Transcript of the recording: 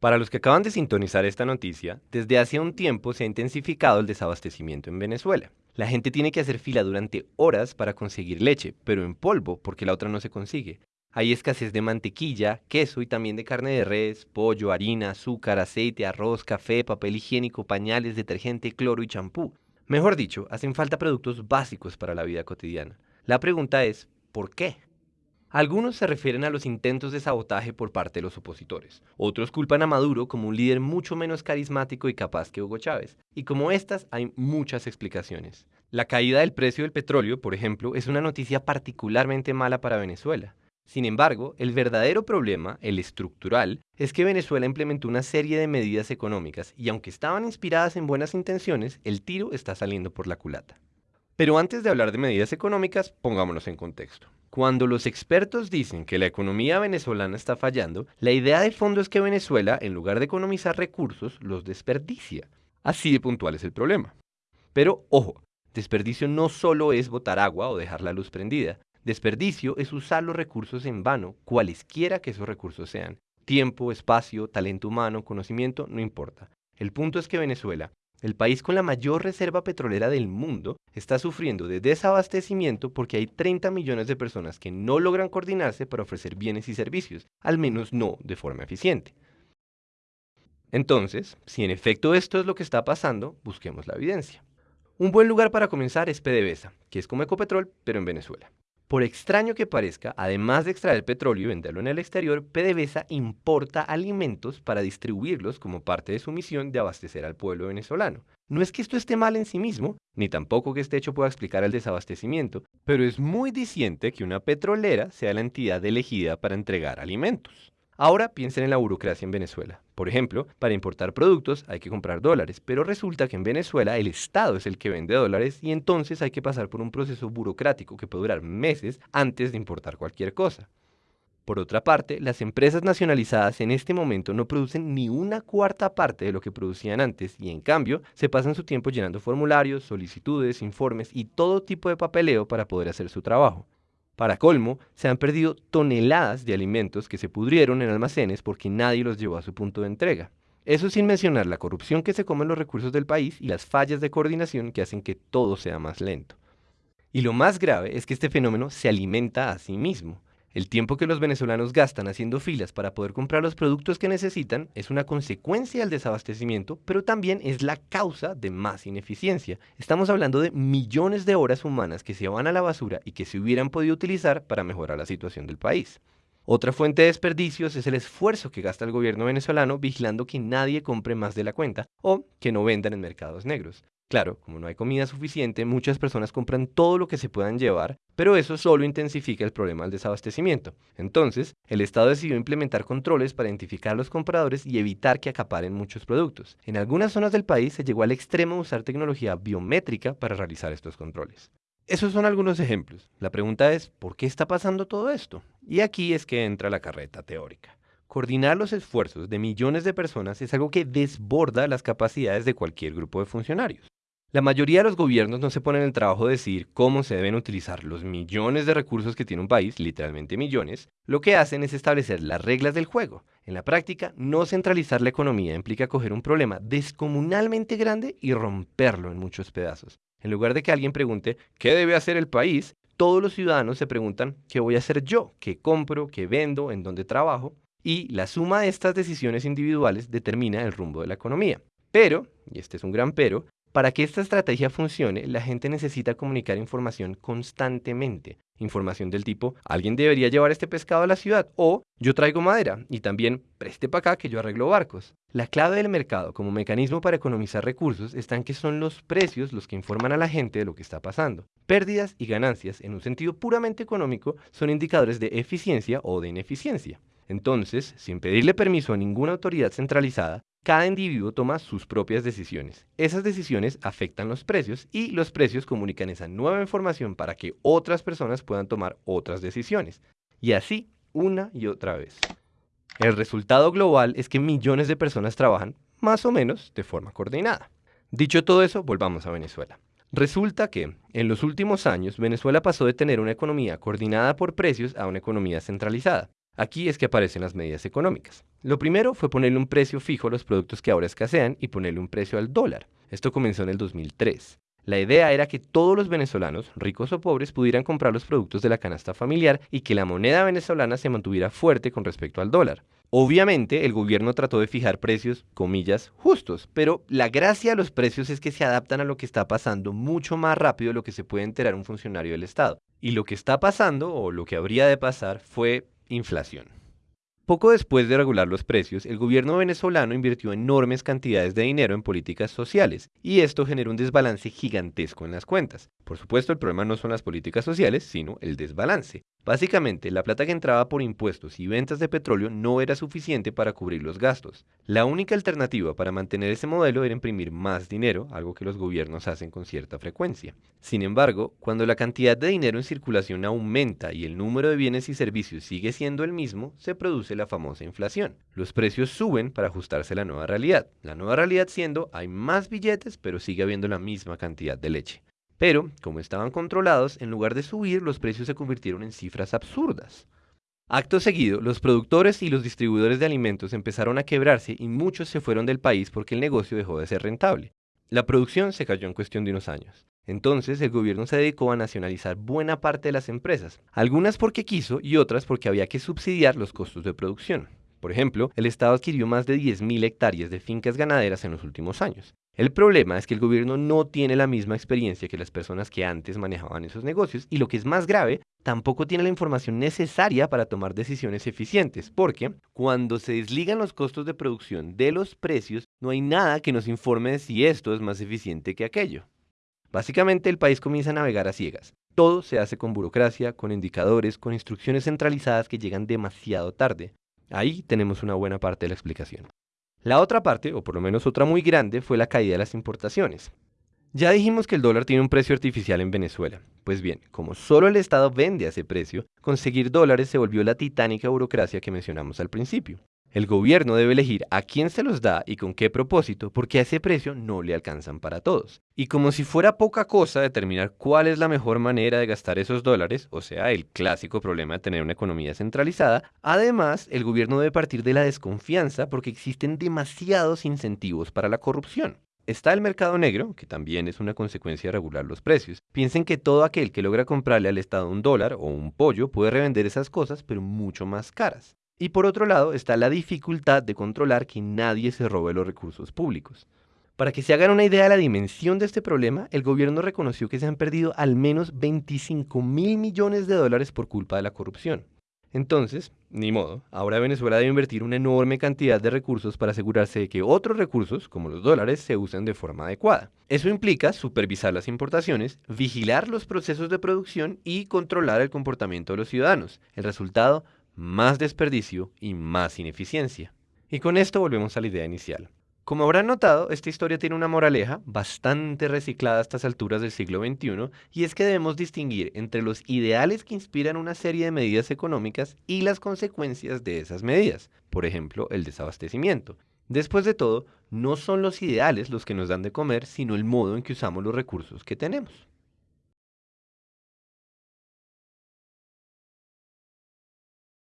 Para los que acaban de sintonizar esta noticia, desde hace un tiempo se ha intensificado el desabastecimiento en Venezuela. La gente tiene que hacer fila durante horas para conseguir leche, pero en polvo, porque la otra no se consigue. Hay escasez de mantequilla, queso y también de carne de res, pollo, harina, azúcar, aceite, arroz, café, papel higiénico, pañales, detergente, cloro y champú. Mejor dicho, hacen falta productos básicos para la vida cotidiana. La pregunta es, ¿por qué? Algunos se refieren a los intentos de sabotaje por parte de los opositores. Otros culpan a Maduro como un líder mucho menos carismático y capaz que Hugo Chávez. Y como estas hay muchas explicaciones. La caída del precio del petróleo, por ejemplo, es una noticia particularmente mala para Venezuela. Sin embargo, el verdadero problema, el estructural, es que Venezuela implementó una serie de medidas económicas y aunque estaban inspiradas en buenas intenciones, el tiro está saliendo por la culata. Pero antes de hablar de medidas económicas, pongámonos en contexto. Cuando los expertos dicen que la economía venezolana está fallando, la idea de fondo es que Venezuela, en lugar de economizar recursos, los desperdicia. Así de puntual es el problema. Pero, ojo, desperdicio no solo es botar agua o dejar la luz prendida. Desperdicio es usar los recursos en vano, cualesquiera que esos recursos sean. Tiempo, espacio, talento humano, conocimiento, no importa. El punto es que Venezuela, el país con la mayor reserva petrolera del mundo está sufriendo de desabastecimiento porque hay 30 millones de personas que no logran coordinarse para ofrecer bienes y servicios, al menos no de forma eficiente. Entonces, si en efecto esto es lo que está pasando, busquemos la evidencia. Un buen lugar para comenzar es PDVSA, que es como Ecopetrol, pero en Venezuela. Por extraño que parezca, además de extraer petróleo y venderlo en el exterior, PDVSA importa alimentos para distribuirlos como parte de su misión de abastecer al pueblo venezolano. No es que esto esté mal en sí mismo, ni tampoco que este hecho pueda explicar el desabastecimiento, pero es muy diciente que una petrolera sea la entidad elegida para entregar alimentos. Ahora piensen en la burocracia en Venezuela. Por ejemplo, para importar productos hay que comprar dólares, pero resulta que en Venezuela el Estado es el que vende dólares y entonces hay que pasar por un proceso burocrático que puede durar meses antes de importar cualquier cosa. Por otra parte, las empresas nacionalizadas en este momento no producen ni una cuarta parte de lo que producían antes y en cambio se pasan su tiempo llenando formularios, solicitudes, informes y todo tipo de papeleo para poder hacer su trabajo. Para colmo, se han perdido toneladas de alimentos que se pudrieron en almacenes porque nadie los llevó a su punto de entrega. Eso sin mencionar la corrupción que se come en los recursos del país y las fallas de coordinación que hacen que todo sea más lento. Y lo más grave es que este fenómeno se alimenta a sí mismo. El tiempo que los venezolanos gastan haciendo filas para poder comprar los productos que necesitan es una consecuencia del desabastecimiento, pero también es la causa de más ineficiencia. Estamos hablando de millones de horas humanas que se van a la basura y que se hubieran podido utilizar para mejorar la situación del país. Otra fuente de desperdicios es el esfuerzo que gasta el gobierno venezolano vigilando que nadie compre más de la cuenta o que no vendan en mercados negros. Claro, como no hay comida suficiente, muchas personas compran todo lo que se puedan llevar, pero eso solo intensifica el problema del desabastecimiento. Entonces, el Estado decidió implementar controles para identificar a los compradores y evitar que acaparen muchos productos. En algunas zonas del país se llegó al extremo de usar tecnología biométrica para realizar estos controles. Esos son algunos ejemplos. La pregunta es, ¿por qué está pasando todo esto? Y aquí es que entra la carreta teórica. Coordinar los esfuerzos de millones de personas es algo que desborda las capacidades de cualquier grupo de funcionarios. La mayoría de los gobiernos no se ponen el trabajo de decir cómo se deben utilizar los millones de recursos que tiene un país, literalmente millones, lo que hacen es establecer las reglas del juego. En la práctica, no centralizar la economía implica coger un problema descomunalmente grande y romperlo en muchos pedazos. En lugar de que alguien pregunte qué debe hacer el país, todos los ciudadanos se preguntan qué voy a hacer yo, qué compro, qué vendo, en dónde trabajo, y la suma de estas decisiones individuales determina el rumbo de la economía. Pero, y este es un gran pero, para que esta estrategia funcione, la gente necesita comunicar información constantemente. Información del tipo, alguien debería llevar este pescado a la ciudad o yo traigo madera y también preste para acá que yo arreglo barcos. La clave del mercado como mecanismo para economizar recursos está en que son los precios los que informan a la gente de lo que está pasando. Pérdidas y ganancias, en un sentido puramente económico, son indicadores de eficiencia o de ineficiencia. Entonces, sin pedirle permiso a ninguna autoridad centralizada, cada individuo toma sus propias decisiones. Esas decisiones afectan los precios y los precios comunican esa nueva información para que otras personas puedan tomar otras decisiones. Y así, una y otra vez. El resultado global es que millones de personas trabajan más o menos de forma coordinada. Dicho todo eso, volvamos a Venezuela. Resulta que, en los últimos años, Venezuela pasó de tener una economía coordinada por precios a una economía centralizada. Aquí es que aparecen las medidas económicas. Lo primero fue ponerle un precio fijo a los productos que ahora escasean y ponerle un precio al dólar. Esto comenzó en el 2003. La idea era que todos los venezolanos, ricos o pobres, pudieran comprar los productos de la canasta familiar y que la moneda venezolana se mantuviera fuerte con respecto al dólar. Obviamente, el gobierno trató de fijar precios, comillas, justos, pero la gracia de los precios es que se adaptan a lo que está pasando mucho más rápido de lo que se puede enterar un funcionario del Estado. Y lo que está pasando, o lo que habría de pasar, fue inflación. Poco después de regular los precios, el gobierno venezolano invirtió enormes cantidades de dinero en políticas sociales, y esto generó un desbalance gigantesco en las cuentas. Por supuesto, el problema no son las políticas sociales, sino el desbalance. Básicamente, la plata que entraba por impuestos y ventas de petróleo no era suficiente para cubrir los gastos. La única alternativa para mantener ese modelo era imprimir más dinero, algo que los gobiernos hacen con cierta frecuencia. Sin embargo, cuando la cantidad de dinero en circulación aumenta y el número de bienes y servicios sigue siendo el mismo, se produce la famosa inflación. Los precios suben para ajustarse a la nueva realidad. La nueva realidad siendo hay más billetes, pero sigue habiendo la misma cantidad de leche. Pero, como estaban controlados, en lugar de subir, los precios se convirtieron en cifras absurdas. Acto seguido, los productores y los distribuidores de alimentos empezaron a quebrarse y muchos se fueron del país porque el negocio dejó de ser rentable. La producción se cayó en cuestión de unos años. Entonces el gobierno se dedicó a nacionalizar buena parte de las empresas, algunas porque quiso y otras porque había que subsidiar los costos de producción. Por ejemplo, el Estado adquirió más de 10.000 hectáreas de fincas ganaderas en los últimos años. El problema es que el gobierno no tiene la misma experiencia que las personas que antes manejaban esos negocios y lo que es más grave, tampoco tiene la información necesaria para tomar decisiones eficientes, porque cuando se desligan los costos de producción de los precios, no hay nada que nos informe de si esto es más eficiente que aquello. Básicamente el país comienza a navegar a ciegas. Todo se hace con burocracia, con indicadores, con instrucciones centralizadas que llegan demasiado tarde. Ahí tenemos una buena parte de la explicación. La otra parte, o por lo menos otra muy grande, fue la caída de las importaciones. Ya dijimos que el dólar tiene un precio artificial en Venezuela. Pues bien, como solo el Estado vende a ese precio, conseguir dólares se volvió la titánica burocracia que mencionamos al principio. El gobierno debe elegir a quién se los da y con qué propósito, porque a ese precio no le alcanzan para todos. Y como si fuera poca cosa determinar cuál es la mejor manera de gastar esos dólares, o sea, el clásico problema de tener una economía centralizada, además el gobierno debe partir de la desconfianza porque existen demasiados incentivos para la corrupción. Está el mercado negro, que también es una consecuencia de regular los precios. Piensen que todo aquel que logra comprarle al Estado un dólar o un pollo puede revender esas cosas, pero mucho más caras. Y por otro lado está la dificultad de controlar que nadie se robe los recursos públicos. Para que se hagan una idea de la dimensión de este problema, el gobierno reconoció que se han perdido al menos 25 mil millones de dólares por culpa de la corrupción. Entonces, ni modo, ahora Venezuela debe invertir una enorme cantidad de recursos para asegurarse de que otros recursos, como los dólares, se usen de forma adecuada. Eso implica supervisar las importaciones, vigilar los procesos de producción y controlar el comportamiento de los ciudadanos. El resultado, más desperdicio y más ineficiencia. Y con esto volvemos a la idea inicial. Como habrán notado, esta historia tiene una moraleja bastante reciclada a estas alturas del siglo XXI, y es que debemos distinguir entre los ideales que inspiran una serie de medidas económicas y las consecuencias de esas medidas, por ejemplo, el desabastecimiento. Después de todo, no son los ideales los que nos dan de comer, sino el modo en que usamos los recursos que tenemos.